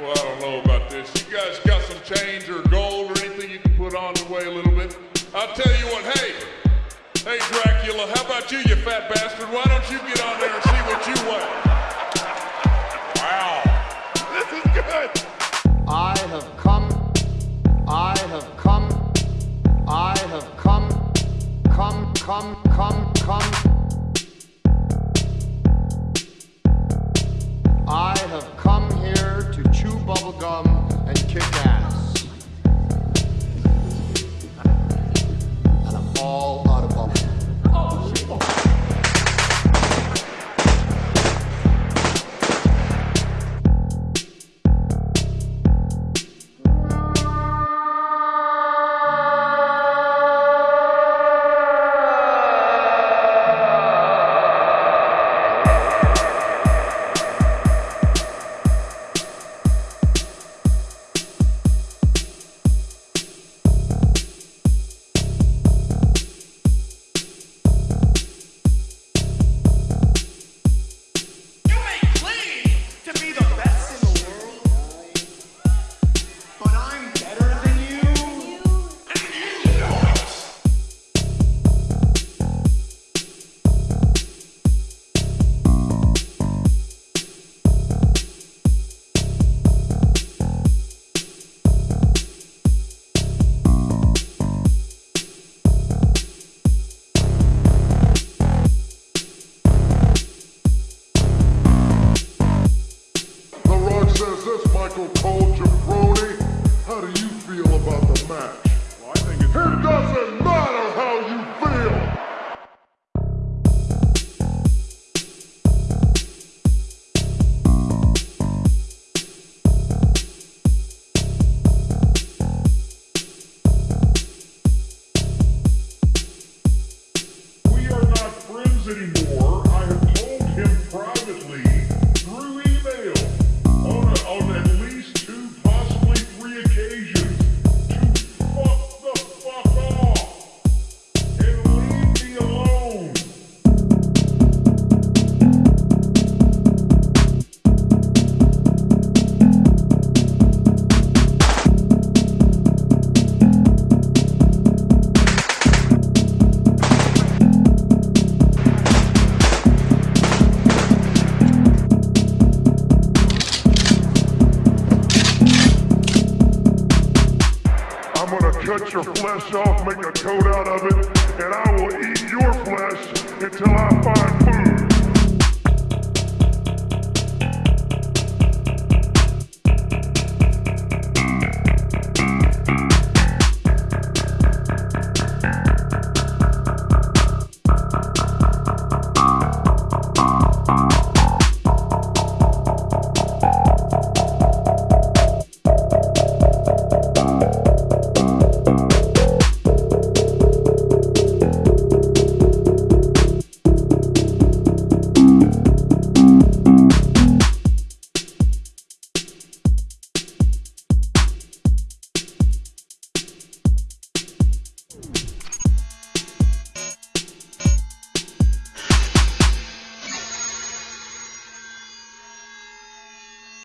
Well, I don't know about this. You guys got some change or gold or anything you can put on the way a little bit? I'll tell you what, hey, hey Dracula, how about you, you fat bastard? Why don't you get on there and see what you weigh? Wow, this is good. I have come, I have come, I have come, come, come, come, come. Kick ass. This, Michael Cole Jabroni. How do you feel about the match? Well, I think it's It doesn't matter how you feel. We are not friends anymore. Your flesh off, make a coat out of it, and I will eat your flesh until I find.